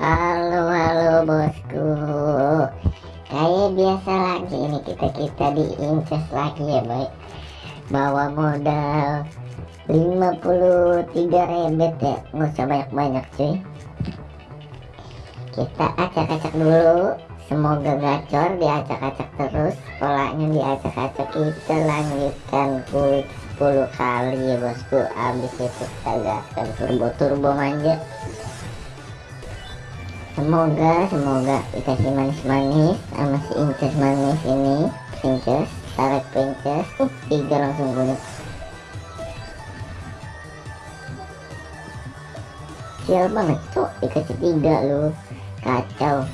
Halo halo bosku. Kayak biasa lagi ini kita-kita diinces lagi ya baik Bawa modal 53 rebet ya. Nggak usah banyak-banyak cuy. Kita acak-acak dulu. Semoga gacor diacak-acak terus. Polanya diacak-acak. Kita lanjutkan kulit 10 kali ya bosku. Abis itu kita gaskan turbo-turbo manja semoga semoga dikasih manis-manis sama si inces manis ini princess tarik princess. Uh, tiga langsung kunyit sial banget cok dikasih tiga lu. Kacau.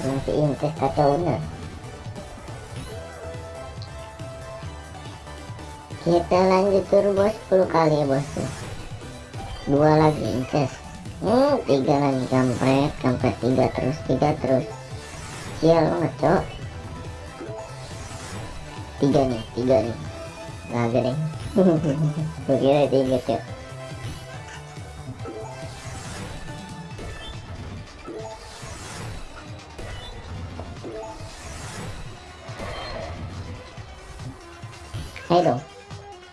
Masih inces kacau bener. Kita lanjut turbo 10 kali ya bosku. Dua lagi inces hmm tiga lagi kampret kampret tiga terus tiga terus. Sial banget cok? Tiga nih tiga nih. Naga deh. Gue kira tiga cok. Ayo dong.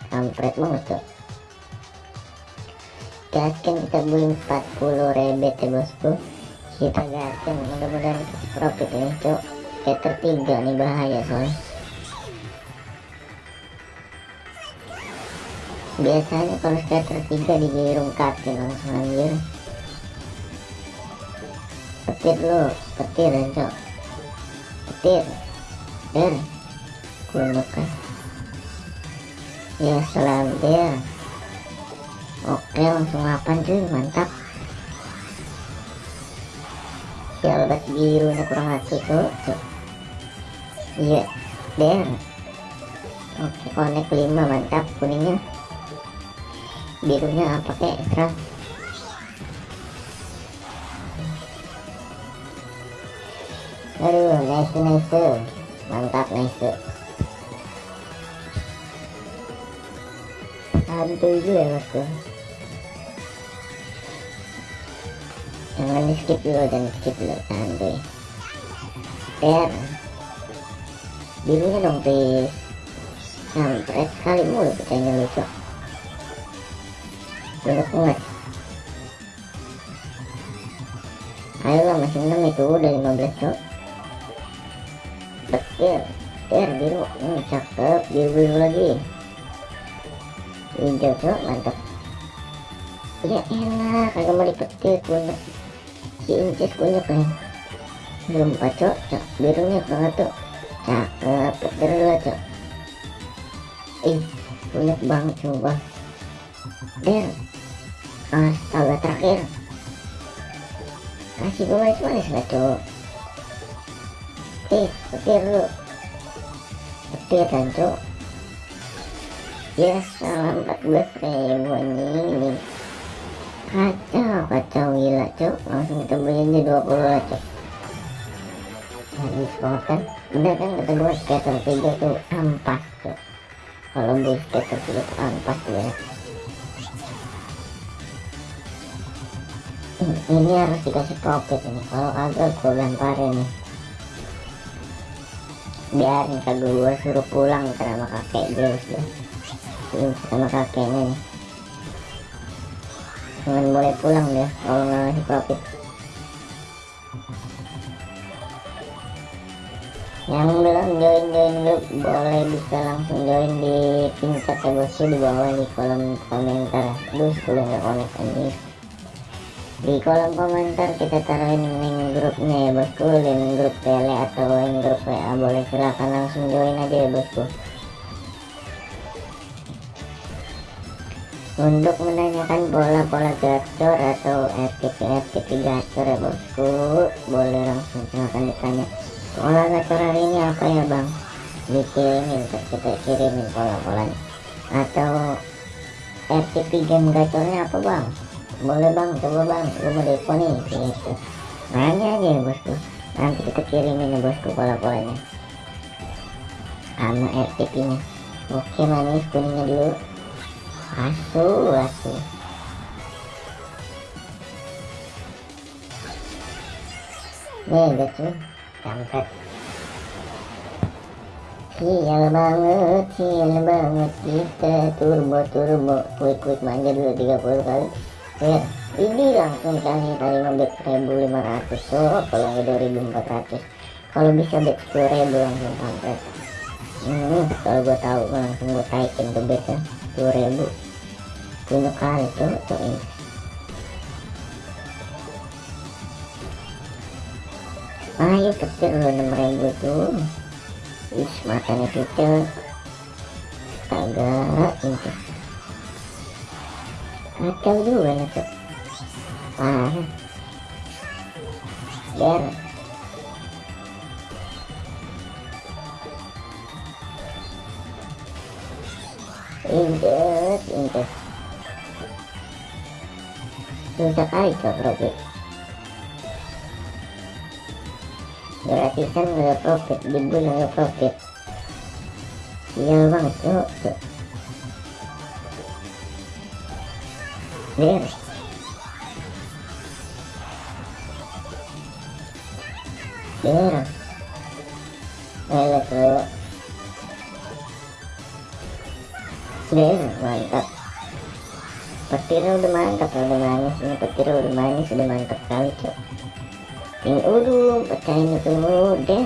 Kampret banget cok gaskan kita beli 40 rebet ya bosku. Kita gaskan mudah-mudahan profit ini cok scatter 3 nih bahaya soalnya. Biasanya kalau scatter 3 digirung kaki langsung anjir. Petir lo petir ya cok petir. Kunyuk kan ya selandia oke langsung 8 cuy. Mantap. Ya obat birunya kurang satu tuh, iya der oke connect 5 mantap kuningnya. Birunya pakai ekstra aduh nice nice mantap nice santuy juga ya bosku jangan di skip dulu jangan di skip dulu santuy ter birunya dong please sampai sekali mulu pecahnya lucu. Banyak banget ayolah masih 6 itu udah 15 cok. Petir ter biru. Hmm, cakep biru biru lagi. Hijau cok mantap. Ya enak kagak mau dipetir kunyuk incis kunyuk nih belum cok cok birunya banget tuh cakep petir dulu cok ih kunyuk banget coba der astaga terakhir kasih gue manis manis lah cok ih petir lu petir kan cok ya salam 14 ribu ini kacau kacau gila cok langsung aja 20 lah cok habis banget kan. Udah kan kata gue skater 3 tuh ampas cok kalau beli skater 3 tuh ampas ya. Ini harus dikasih profit ini kalau kagak gue lemparin. Nih biarin kagak gue suruh pulang sama kakek ini sama kakeknya nih jangan boleh pulang dia kalau ngasih profit yang belum join join grup boleh bisa langsung join di pincet ya bosku di bawah di kolom komentar. Terus boleh nggak connect ini? Di kolom komentar kita taruhin link grupnya ya bosku link grup tele atau link grup WA boleh. Silahkan langsung join aja ya bosku untuk menanyakan pola-pola gacor atau FTP-FTP gacor ya bosku boleh langsung silahkan ditanya. Pola gacor hari ini apa ya bang? Dikirimin kita kirimin pola-polanya atau FTP game gacornya apa bang? Boleh bang. Coba bang. Lu mau depo nih gitu. Nanya aja ya bosku. Nanti kita kirimin ya bosku pola-polanya sama FTP nya oke manis kuningnya dulu asu asu mega cuy kampret sial banget sial banget. Kita turbo turbo quick quick manja dulu 30 kali. Ya ini langsung kasih tadi ngebet 1500 tuh kalau 2400 kalau bisa bet 10 ribu langsung kampret hmm, kalau gue tahu langsung gue taikin ke bet ya 10 ribu. Kali tuh tuh ini. Ayo kecil lo 6000 tuh is matanya kecil. Agak itu kacau juga ya tuh parah injet injet susah kali cok profit gratisan nggak profit di bulan nggak profit sial banget cok cok beres beres ayo cok beres mantap. Petirnya udah mantap udah manis. Ini petirnya udah manis udah mantap kali cok. Ini udah pecahin itu udah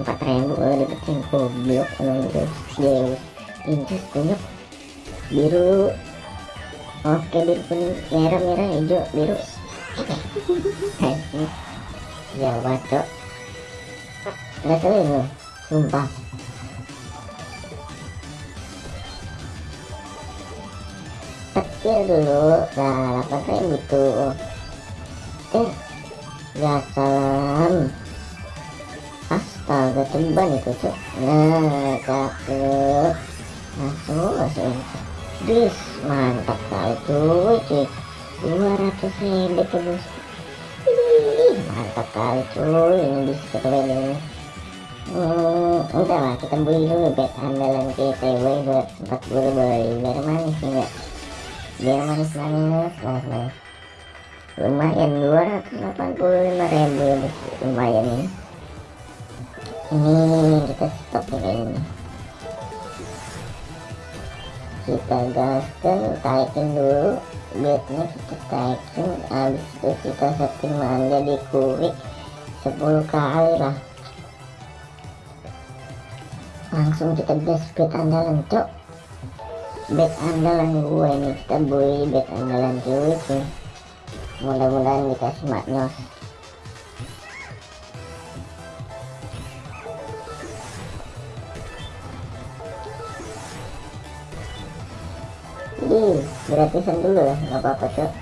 empat ribu udah dipecahin goblok emang guys Zeus injus kunyuk biru. Oke biru kuning. Merah merah hijau biru. Jawa cok. Nggak sering loh sumpah petir dulu nah 8 ribu tuh eh ya salam astaga ceban itu cok nah cakep langsung langsung dis mantap kali tuh cuy 200 ribu tuh bos mantap kali cuy ini bisa kita ini. Hmm, udah lah kita beli dulu bet andalan kita boy buat 40 boy biar manis enggak biar manis-manis manis-manis lumayan 285 ribu ya lumayan ini ini kita stop nih kayaknya. Kita gaskan taikin dulu. Bednya kita taikin habis itu kita setting manja di kurik 10 kali lah. Langsung kita gas bet andalan cok bet andalan gue ini kita beli bet andalan cuy cuy mudah-mudahan dikasih maknyos Ih, gratisan dulu ya, nggak apa-apa cok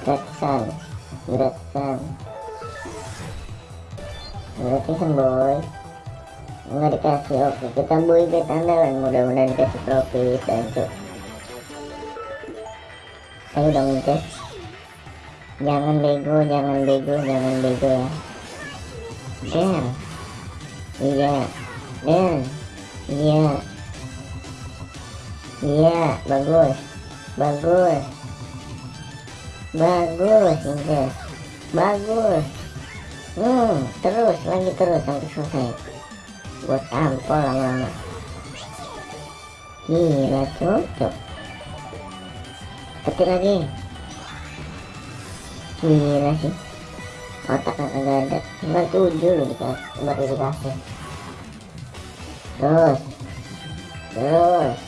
Gratisan Gratisan. Gratisan boy Nggak dikasih, oke kita beli bet andalan Mudah-mudahan dikasih profit dan cok Ayo dong cek Jangan bego, jangan bego, jangan bego ya. Der Iya Der Iya Iya, bagus Bagus Bagus, Inces Bagus. Hmm, terus, lagi terus sampai selesai Buat tampol lama-lama Gila, cocok Petir lagi. Gila sih. Otak agak ada. Tinggal tujuh loh dikasih Baru dikasih. Terus. Terus.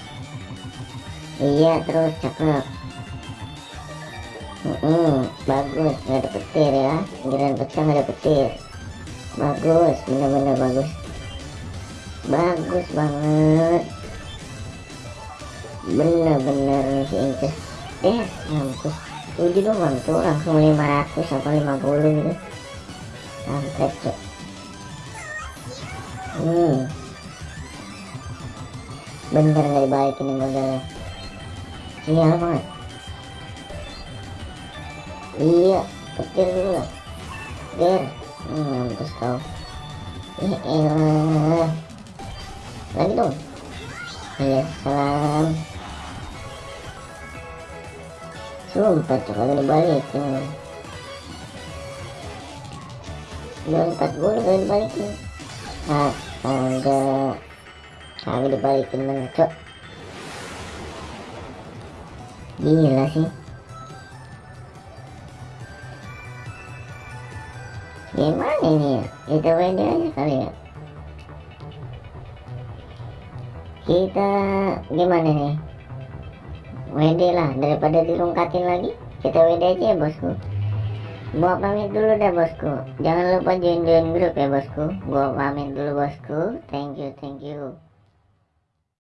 Iya terus cakep mm -mm, Bagus. Gak ada petir ya. Pinggiran pecah gak ada petir. Bagus Bener-bener bagus Bagus banget. Bener-bener si Inces eh mampus. Tujuh doang tuh langsung 500 atau 50 gitu. Sampai cok hmm. Bener nggak dibaikin ini modalnya sial banget iya petir dulu lah. Der hmm, mampus kau eh elah lagi dong iya salam sumpah tuh dibalikin. Udah 40 kali dibalikin. Ah enggak kagak dibalikin bener cok? Gila sih. Gimana ini ya? WD aja kali ya kita gimana nih? WD lah daripada dirungkatin lagi kita WD aja ya bosku. Gua pamit dulu deh bosku. Jangan lupa join join grup ya bosku. Gua pamit dulu bosku. Thank you thank you